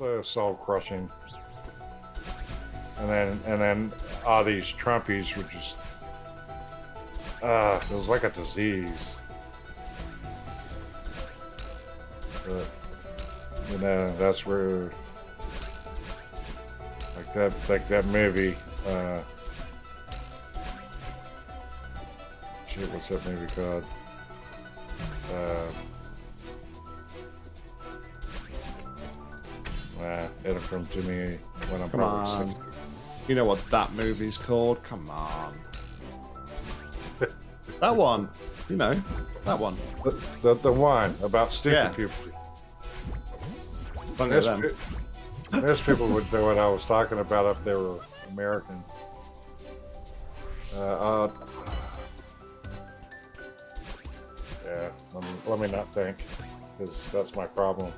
so soul crushing. And then and then all these Trumpies were just uh it was like a disease. But you know, that's where like that like that movie, uh shit, what's that movie called? Uh Nah, it'll come to me when I'm Come probably on. 60. You know what that movie's called? Come on. that one. You know, that one. The, the, the one about stupid Yeah. people. Don't Most, pe- most people would know what I was talking about if they were American. Uh, uh, yeah, let me, let me not think, because that's my problem.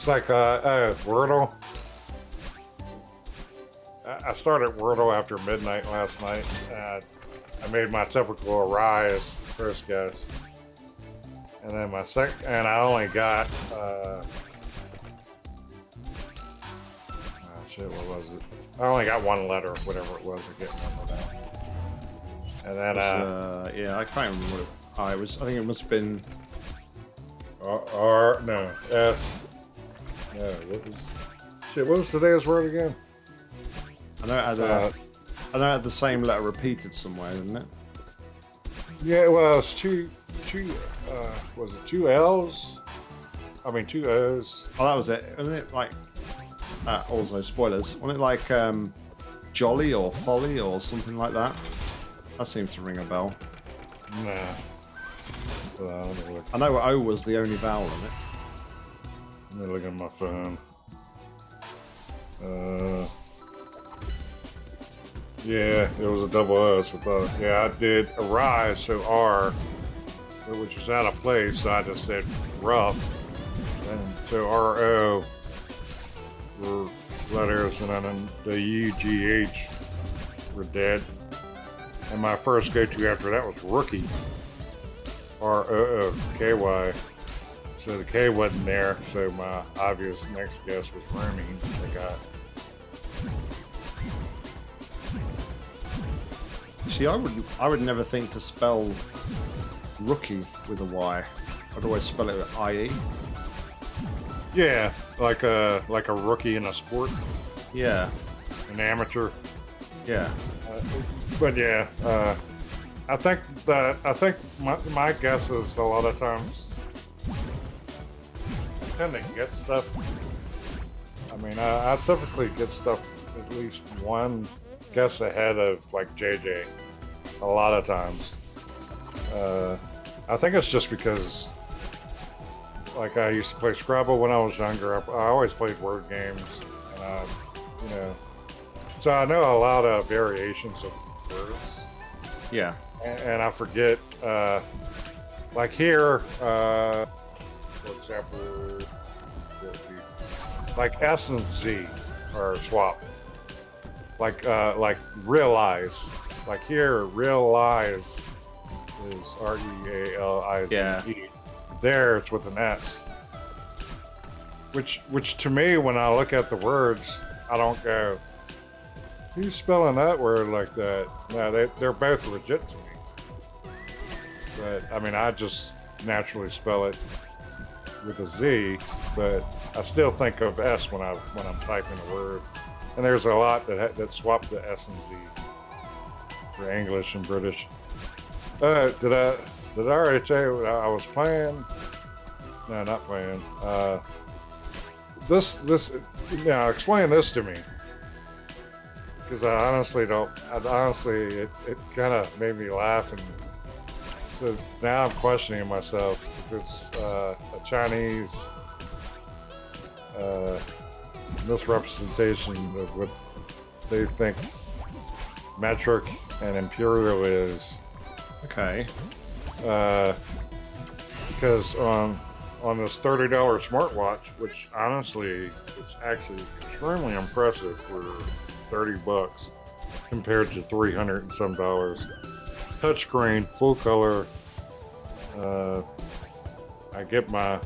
It's like, uh, uh, Wordle. I- started Wordle after midnight last night. Uh, I made my typical Arise first guess. And then my second, and I only got, uh, oh shit, what was it? I only got one letter, whatever it was, I can't remember now. And then, was, uh, uh, yeah, I can't remember what it, I was. I think it must have been. R, R, no, F, no, what was, shit, what was today's word again? I know it had, Uh, a, I know it had the same letter repeated somewhere, didn't it? yeah, well, it's two, two, uh, was it two L's? I mean, two O's. Oh, that was it. Wasn't it like? Uh, also, spoilers. Wasn't it like um, Jolly or Folly or something like that? That seems to ring a bell. Nah. Well, look, I know O was the only vowel in it. Me look at my phone. Uh, yeah, it was a double S I yeah, I did arise, so R, which was out of place, so I just said rough. And so R O were letters, and then the U G H were dead. And my first go to after that was rookie. R O O K Y. So the K wasn't there, so my obvious next guess was rooming. I got See, I would I would never think to spell rookie with a Y. I'd always spell it with IE. yeah, like a like a rookie in a sport, Yeah, an amateur. yeah. Uh, but yeah, uh, I think that I think my, my guess is a lot of times To get stuff. I mean, I, I typically get stuff at least one guess ahead of like JJ. A lot of times, uh, I think it's just because. Like I used to play Scrabble when I was younger. I, I always played word games, and I, you know, so I know a lot of variations of words, Yeah. and, and I forget. Uh, like here, uh, for example, like S and Z are swapped. Like uh, like realize. Like here, realize is R E A L I Z E. Yeah. There, it's with an S. Which which to me, when I look at the words, I don't go. Who's spelling that word like that? No, they, they're both legit to me. But, I mean, I just naturally spell it with a Z, but I still think of S when, I, when I'm typing a word. And there's a lot that, ha- that swap the S and Z for English and British. Uh, did I, did I already tell you I was playing? No, not playing. Uh, this, this, now explain this to me because I honestly don't. I honestly, it, it kind of made me laugh, and so now I'm questioning myself if it's uh, a Chinese uh, misrepresentation of what they think metric and imperial is. Okay. Uh, because on on this thirty dollar smartwatch, which honestly is actually extremely impressive for thirty bucks compared to three hundred and some dollars. Touchscreen, full color. Uh, I get my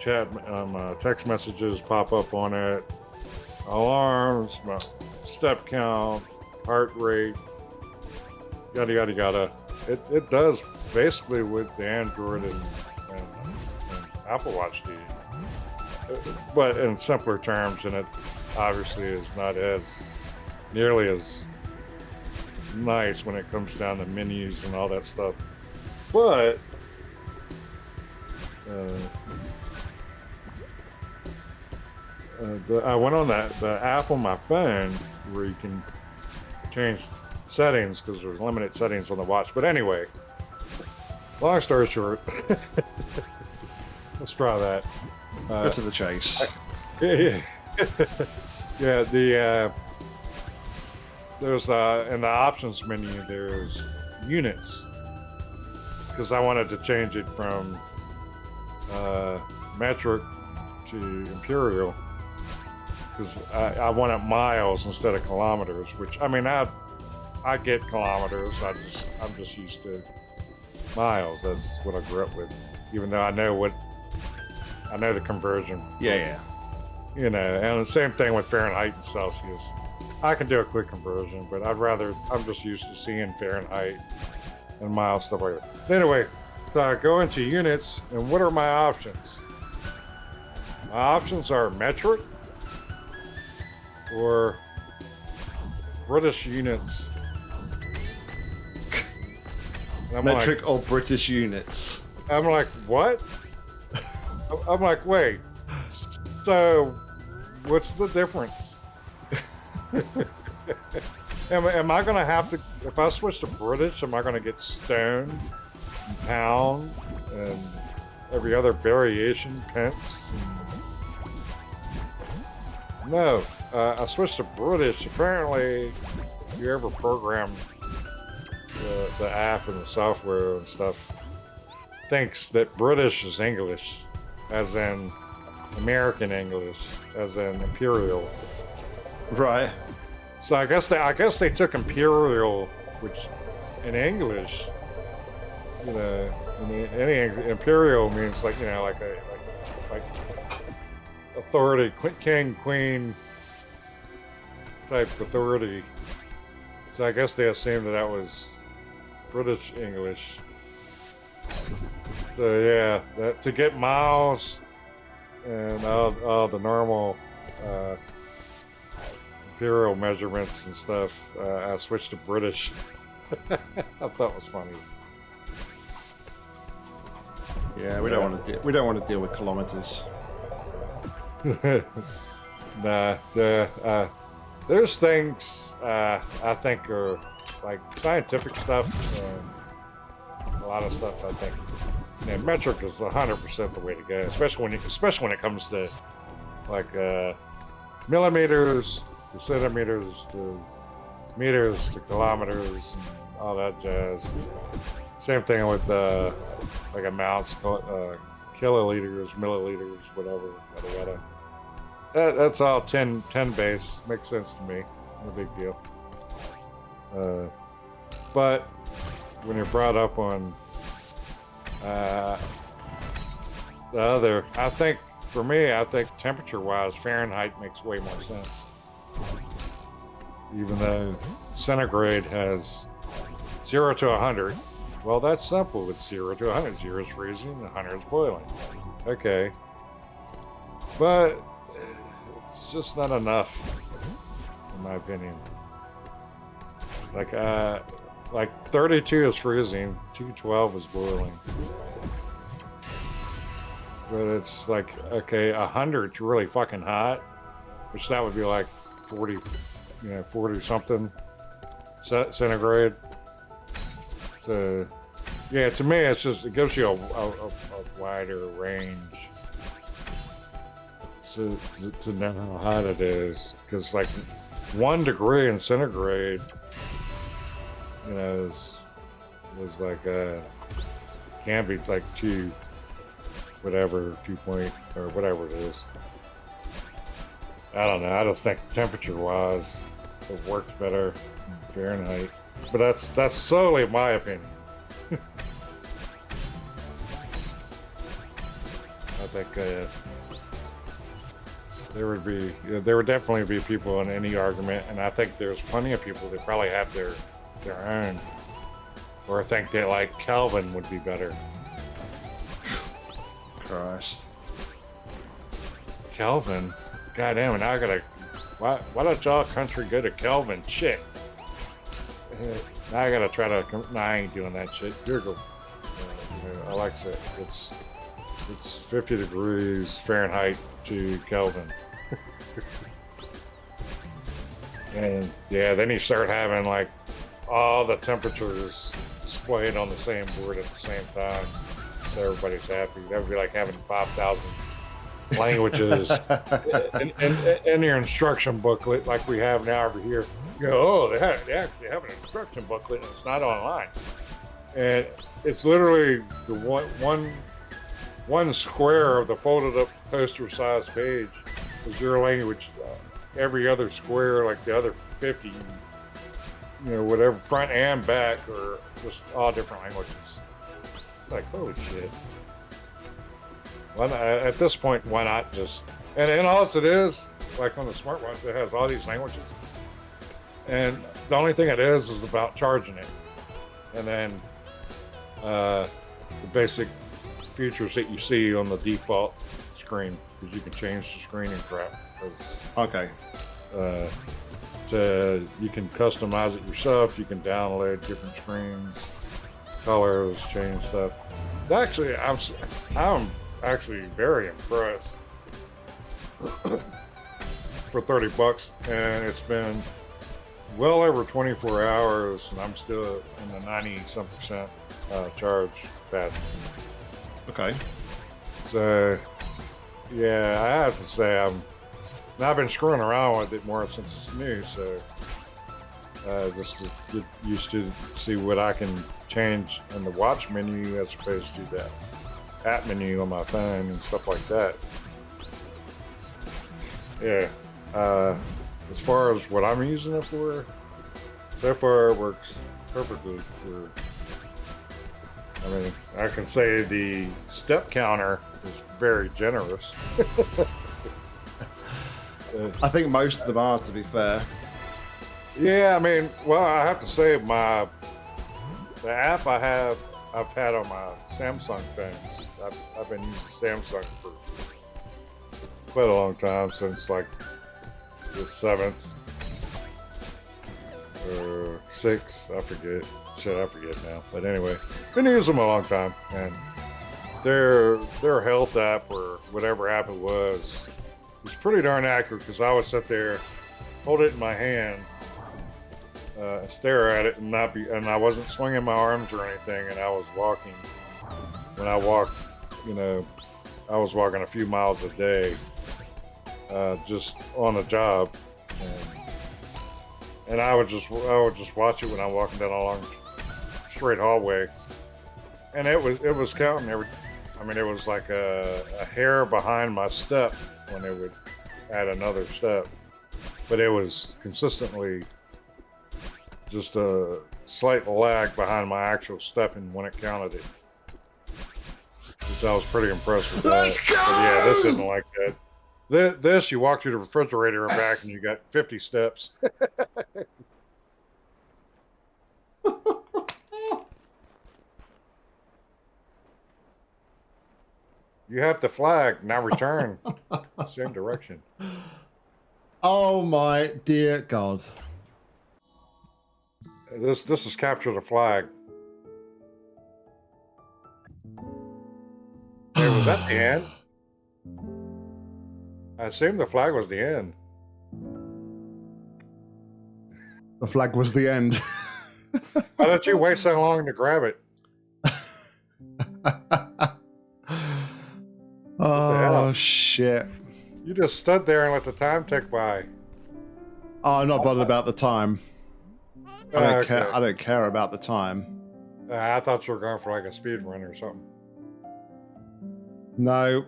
chat, uh, text messages pop up on it, alarms, my step count, heart rate, yada yada yada. It it does basically what the Android and, and, and Apple Watch do, but in simpler terms, and it obviously is not as nearly as nice when it comes down to menus and all that stuff. But uh, uh, the, I went on that the app on my phone where you can change settings because there's limited settings on the watch. But anyway, long story short, let's try that. Uh, Get to the chase. Yeah, yeah. yeah the uh, there's uh, in the options menu there's units because I wanted to change it from uh, metric to imperial because I, I wanted miles instead of kilometers. Which I mean, I I get kilometers. I just I'm just used to miles. That's what I grew up with. Even though I know what I know the conversion. Yeah, yeah. You know, and the same thing with Fahrenheit and Celsius. I can do a quick conversion, but I'd rather, I'm just used to seeing Fahrenheit and miles, stuff like that. Anyway, so I go into units, and what are my options? My options are metric or British units. metric like, or British units? I'm like, what? I'm like, wait. So, what's the difference? am, am, I to have to, if I switch to British, am I to get stone, and pound, and every other variation, pence? No, uh, I switched to British. Apparently, if you ever program the, the app and the software and stuff, thinks that British is English, as in American English, as in imperial. Right. So I guess they I guess they took imperial, which in English, you know, any imperial means like you know like a like, like authority, king, queen type authority. So I guess they assumed that that was British English. So yeah, that to get miles and all, all the normal. Uh, imperial measurements and stuff, uh, I switched to British. I thought it was funny. Yeah, we don't want to we don't want to deal with kilometers. nah, the uh, there's things uh, I think are like scientific stuff. a lot of stuff I think. Yeah, metric is 100% the way to go, especially when you, especially when it comes to like uh, millimeters, to centimeters to meters to kilometers and all that jazz. Same thing with uh, like amounts, uh, kiloliters, milliliters, whatever, yada yada. That, that's all 10, 10 base. Makes sense to me. No big deal. Uh, but when you're brought up on uh, the other, I think for me, I think temperature wise, Fahrenheit makes way more sense even though centigrade has 0 to 100. Well, that's simple. It's 0 to 100. 0 is freezing, 100 is boiling. Okay. But it's just not enough, in my opinion. Like, uh, like 32 is freezing, 212 is boiling. But it's like, okay, 100 is really fucking hot, which that would be like 40, you know, 40 something centigrade. So, yeah, to me, it's just, it gives you a, a, a wider range to, to know how hot it is. Because, like, one degree in centigrade, you know, is, is like, uh, can be like two, whatever, two point, or whatever it is. I don't know. I just think temperature wise, it works better in Fahrenheit. But that's that's solely my opinion. I think uh, there would be there would definitely be people in any argument, and I think there's plenty of people that probably have their their own, or think that like Kelvin would be better. Christ. Kelvin, goddamn, and I gotta. Why why don't y'all country go to Kelvin? Shit. Now I gotta try to. Nah, I ain't doing that shit. Here go. Uh, Alexa, it's it's 50 degrees Fahrenheit to Kelvin. and yeah, then you start having like all the temperatures displayed on the same board at the same time. So everybody's happy. That would be like having 5,000 languages in, in, in your instruction booklet like we have now over here. You go, oh, they, have, they actually have an instruction booklet and it's not online. And it's literally the one, one, one square of the folded up poster size page is your language. Uh, every other square, like the other 50, you know, whatever, front and back, are just all different languages. It's like, holy shit. Why not, at this point, why not just and, and all it is, like on the smartwatch, it has all these languages. And the only thing it is is about charging it. And then uh, the basic features that you see on the default screen, because you can change the screen and crap. Okay. uh, to, you can customize it yourself. You can download different screens, colors, change stuff. Actually, I'm I'm actually very impressed for 30 bucks, and it's been well over 24 hours, and I'm still in the 90 some percent uh, charge capacity. Okay. So, yeah, I have to say I'm. and I've been screwing around with it more since it's new, so uh, just to get used to see what I can change in the watch menu as opposed to that app menu on my phone and stuff like that. Yeah. Uh, as far as what I'm using it for, so far it works perfectly for I mean, I can say the step counter is very generous. I think most of them are, to be fair. yeah, I mean, well, I have to say my the app I have I've had on my Samsung phones. I've, I've been using Samsung for quite a long time since like the seventh or sixth. I forget. Shit, I forget now. But anyway, been using them a long time, and their their health app or whatever app it was was pretty darn accurate because I would sit there, hold it in my hand, uh, stare at it, and not be, and I wasn't swinging my arms or anything, and I was walking. When I walked, you know, I was walking a few miles a day, uh, just on the job, and, and I would just I would just watch it when I'm walking down a long straight hallway, and it was it was counting every. I mean, it was like a, a hair behind my step when it would add another step, but it was consistently just a slight lag behind my actual stepping when it counted it. Which I was pretty impressed with. Let's that. But yeah, this isn't like that. This, this you walk through the refrigerator and back, and you got 50 steps. You have to flag, now return. Same direction. Oh my dear God. This this is capture the flag. Was that the end? I assume the flag was the end. The flag was the end. Why did you wait so long to grab it? oh shit. You just stood there and let the time tick by. Oh, I'm not bothered about the time. I don't Uh, care. I don't care about the time. Uh, I thought you were going for like a speed run or something. No,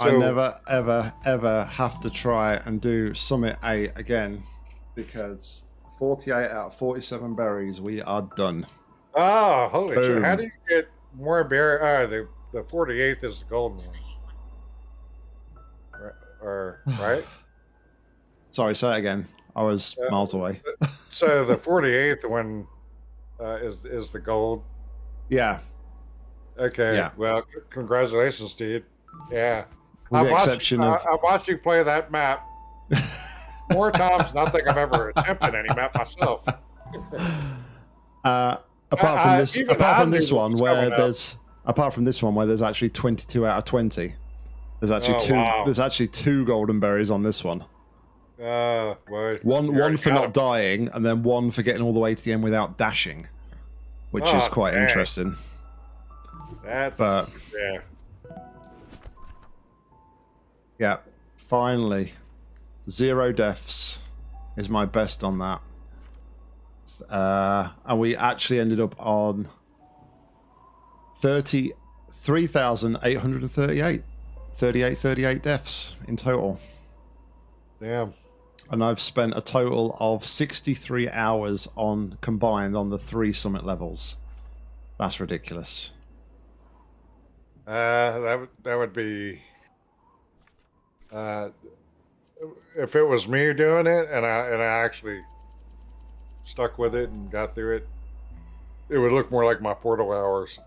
I never, ever, ever have to try and do Summit 8 again because 48 out of 47 berries, we are done. Oh, holy shit! How do you get more berry? Uh, the the 48th is the golden one. Or, or right? Sorry, say it again. I was Uh, miles away. so the 48th one uh, is is the gold. Yeah, Okay. Yeah. Well, congratulations, dude. Yeah. with I the watched, exception I, of I watched you play that map more times than I think I've ever attempted any map myself. uh, apart from I- this, even apart from this this one where up. there's apart from this one where there's actually 22 out of 20. There's actually Oh, two. wow. There's actually two golden berries on this one. Uh, well, One one for not dying, and then one for getting all the way to the end without dashing, which is Oh, quite dang. interesting. That's but- yeah. Yeah, finally, zero deaths is my best on that. Uh, and we actually ended up on 33,838. 38, 38 deaths in total. Damn. And I've spent a total of 63 hours on combined on the three summit levels. That's ridiculous. Uh, that would that would be. Uh, if it was me doing it, and I and I actually stuck with it and got through it, it would look more like my portal hours.